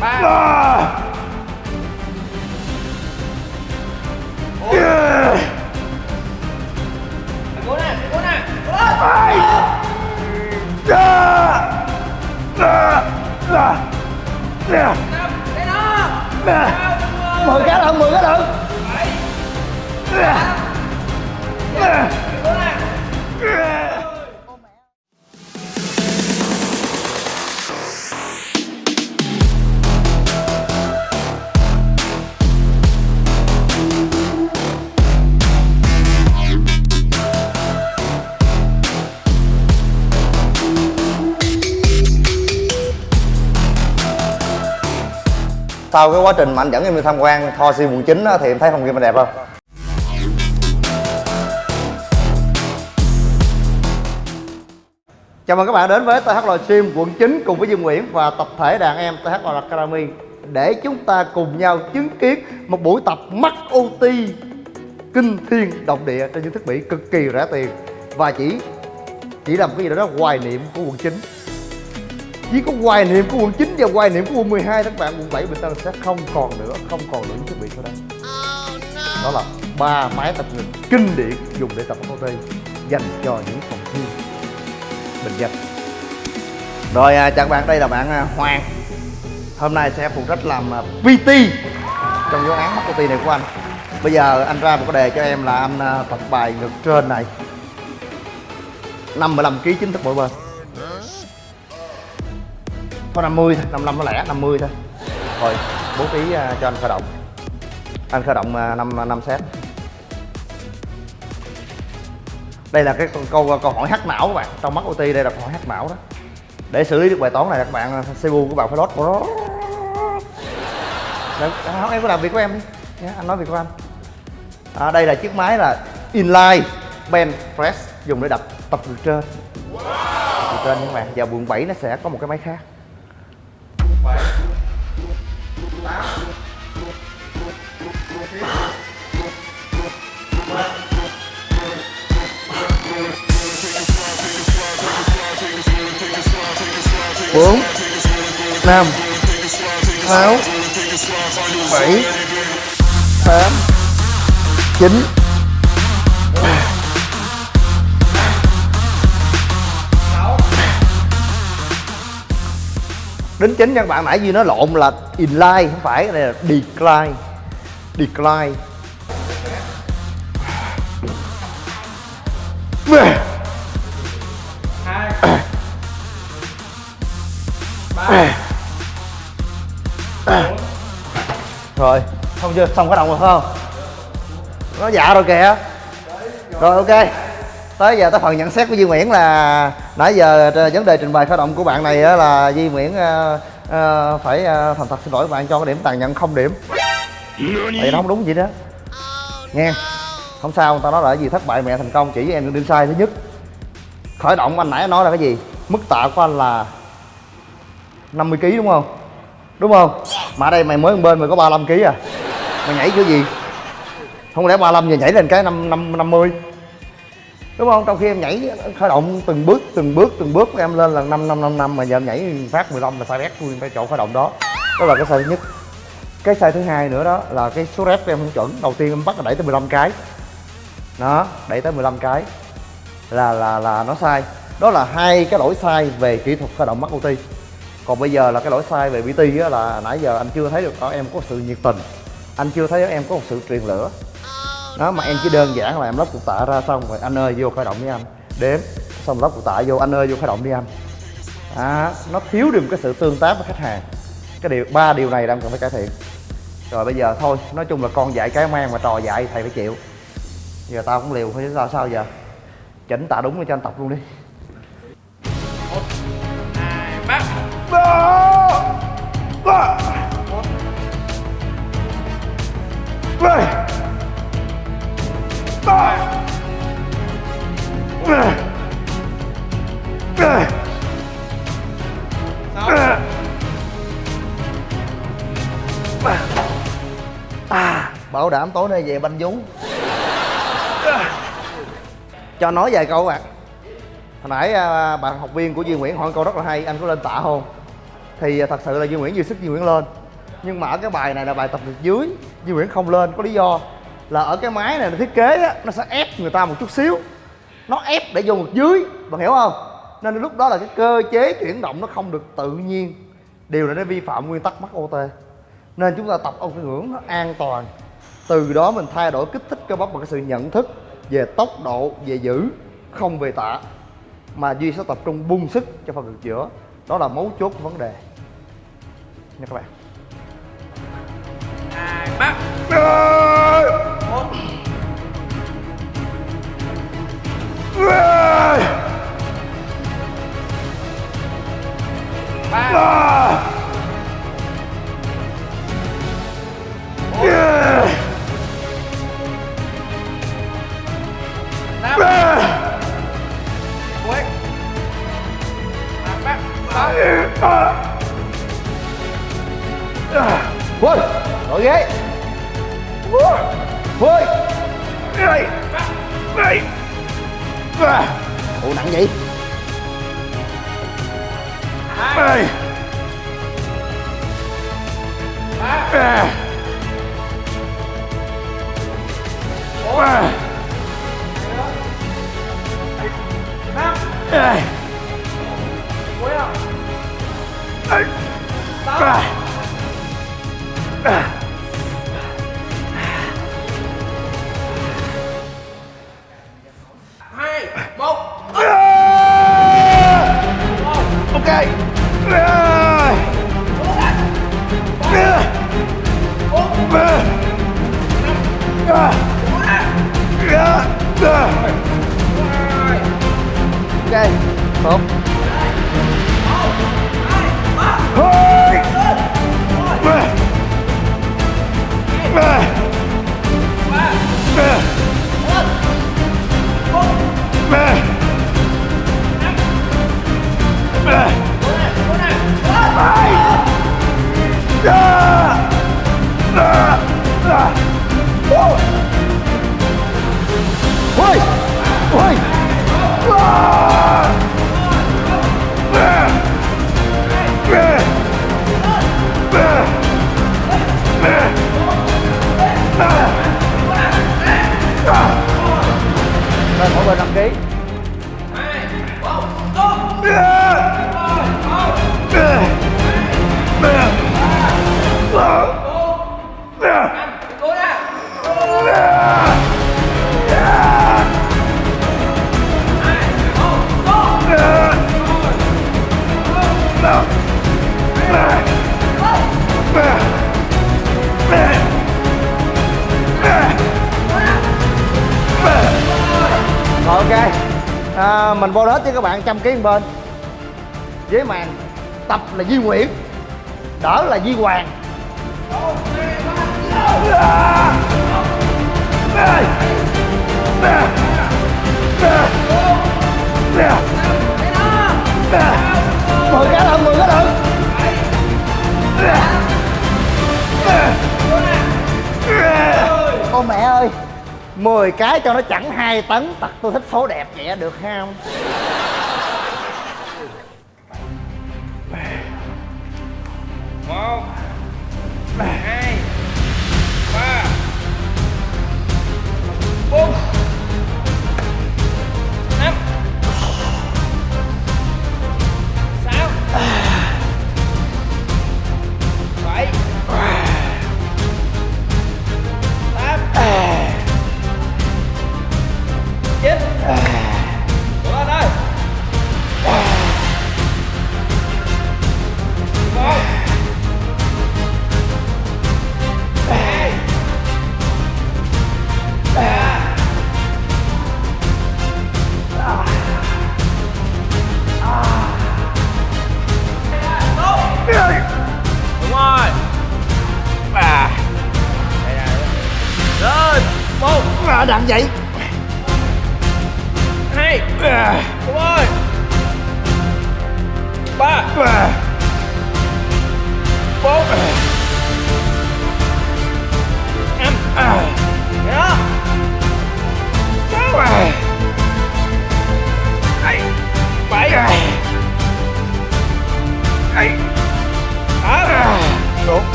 ba. Cố nè cố nè. Cố lên mười cái lận mười cái lận sau cái quá trình mà anh dẫn em đi tham quan Tho Si quận 9 thì em thấy phòng game mình đẹp không? Chào mừng các bạn đến với TH Livestream quận 9 cùng với Dương Nguyễn và tập thể đàn em TH Academy. Để chúng ta cùng nhau chứng kiến một buổi tập mắc OT kinh thiên động địa trên những thiết bị cực kỳ rẻ tiền. Và chỉ chỉ làm cái gì đó hoài niệm của quận 9 chỉ có hoài niệm của quận 9 và hoài niệm của quận 12 các bạn quận 7 Bình Tân sẽ không còn nữa không còn nữa những thiết bị sau đây. Đó là ba máy tập ngực kinh điển dùng để tập OT dành cho những phòng thi bình dân. Rồi à, chào các bạn đây là bạn à, Hoàng. Hôm nay sẽ phụ trách làm à, PT trong giáo án mắc OT này của anh. Bây giờ anh ra một cái đề cho em là anh à, tập bài ngực trên này. 55 kg chính thức mỗi bên có 50 thôi 55 nó lẻ 50 thôi. Rồi bố trí à, cho anh khởi động. Anh khởi động à, uh, 5 à, năm set. Đây là cái câu câu, hỏi hắc não các bạn. Trong mắt OT đây là câu hỏi hắc não đó. Để xử lý được bài toán này các bạn CPU của bạn phải lót. Đấy, em cứ làm việc của em đi. Nhé, anh nói việc của anh. À, đây là chiếc máy là inline bench press dùng để đập tập từ trên. Từ trên các bạn. Và quận 7 nó sẽ có một cái máy khác. Bốn, năm, sáu, bảy, tám, chín. Đến chính cho các bạn nãy gì nó lộn là inline, không phải, cái này là decline. Decline. Ba rồi xong chưa? Xong cái động rồi phải không? Nó dạ rồi kìa. Rồi ok. Tới giờ tới phần nhận xét của Duy Nguyễn là nãy giờ vấn đề trình bày khởi động của bạn này là Duy Nguyễn uh, uh, phải uh, thành thật xin lỗi bạn cho cái điểm tàn nhận không điểm. Tại nó không đúng gì đó. Nghe. Không sao người ta nói là cái gì thất bại mẹ thành công chỉ với em đừng sai thứ nhất. Khởi động anh nãy nói là cái gì? Mức tạ của anh là 50 kg đúng không? Đúng không? Mà ở đây mày mới bên mày có 35 kg à? Mày nhảy kiểu gì? Không lẽ 35 giờ nhảy lên cái năm năm 50 đúng không? Trong khi em nhảy khởi động từng bước từng bước từng bước, em lên là năm năm năm năm, mà giờ em nhảy phát 15 là sai bét luôn phải chỗ khởi động đó. Đó là cái sai thứ nhất. Cái sai thứ hai nữa đó là cái số rep của em không chuẩn. Đầu tiên em bắt là đẩy tới 15 cái. Đó, đẩy tới 15 cái. Là là là nó sai. Đó là hai cái lỗi sai về kỹ thuật khởi động mắc OT còn bây giờ là cái lỗi sai về PT á là nãy giờ anh chưa thấy được ở em có sự nhiệt tình. Anh chưa thấy em có một sự truyền lửa. Đó mà em chỉ đơn giản là em lắp cục tạ ra xong rồi anh ơi vô khởi động với anh. Đếm xong lắp cục tạ vô anh ơi vô khởi động đi anh. À, nó thiếu được một cái sự tương tác với khách hàng. Cái điều ba điều này đang cần phải cải thiện. Rồi bây giờ thôi nói chung là con dạy cái mang mà trò dạy thầy phải chịu. Giờ tao cũng liều thôi sao sao giờ? Chỉnh tạ đúng cho anh tập luôn đi. Sáu bảo đảm tối nay về banh vú. Cho nói vài câu các bạn hồi nãy à, bạn học viên của Duy Nguyễn hỏi câu rất là hay anh có lên tạ không thì à, thật sự là Duy Nguyễn dư sức Duy Nguyễn lên. Nhưng mà ở cái bài này là bài tập ngược dưới Duy Nguyễn không lên có lý do là ở cái máy này nó thiết kế á, nó sẽ ép người ta một chút xíu. Nó ép để vô ngược dưới bạn hiểu không? Nên lúc đó là cái cơ chế chuyển động nó không được tự nhiên. Điều này nó vi phạm nguyên tắc mắc OT nên chúng ta tập ông cái ngưỡng nó an toàn. Từ đó mình thay đổi kích thích cơ bắp bằng cái sự nhận thức về tốc độ về giữ không về tạ mà duy sẽ tập trung bung sức cho phần ngực giữa. Đó là mấu chốt của vấn đề nha các bạn. Hai ba. Một sáu Đổi ghế Vôi Ủa nặng vậy? Hai ba năm Tốt. Hey! Mình vô hết chứ các bạn trăm ký một bên. Với màn Tập là Duy Nguyễn Đỡ là Duy Hoàng. Mười cái đựng, mười cái đựng Ô mẹ ơi. 10 cái cho nó chẳng 2 tấn. Tật, tôi thích số đẹp vậy được hay không? Một, hai, ba, bốn.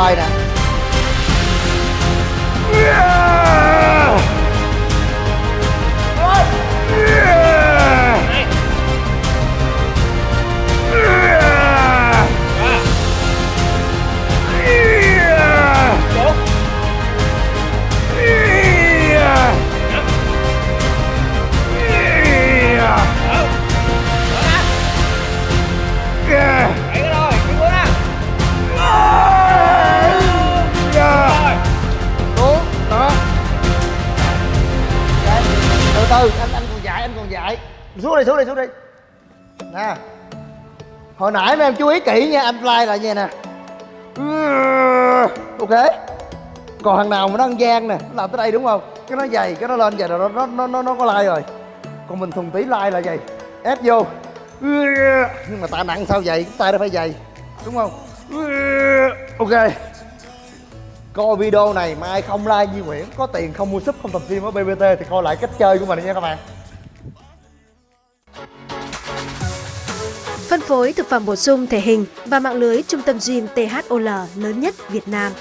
Carolina. Hồi nãy mấy em chú ý kỹ nha anh fly lại nha nè. Ok. Còn thằng nào mà nó ăn gian nè, nó làm tới đây đúng không? Cái nó dày cái nó lên vậy rồi nó nó nó nó có like rồi. Còn mình thùng tí like là vậy ép vô. Nhưng mà tạ nặng sao vậy tay nó phải dày đúng không? Ok. Coi video này mà ai không like Duy Nguyễn, có tiền không mua súp, không tập gym ở BBT thì coi lại cách chơi của mình nha các bạn. phối thực phẩm bổ sung thể hình và mạng lưới trung tâm gym THOL lớn nhất Việt Nam.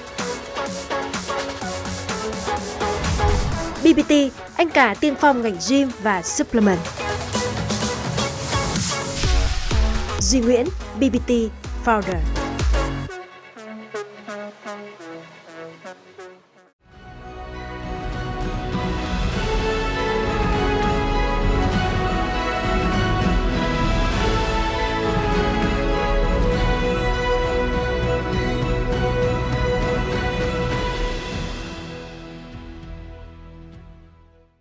BBT, anh cả tiên phong ngành gym và supplement. Duy Nguyễn, BBT Founder.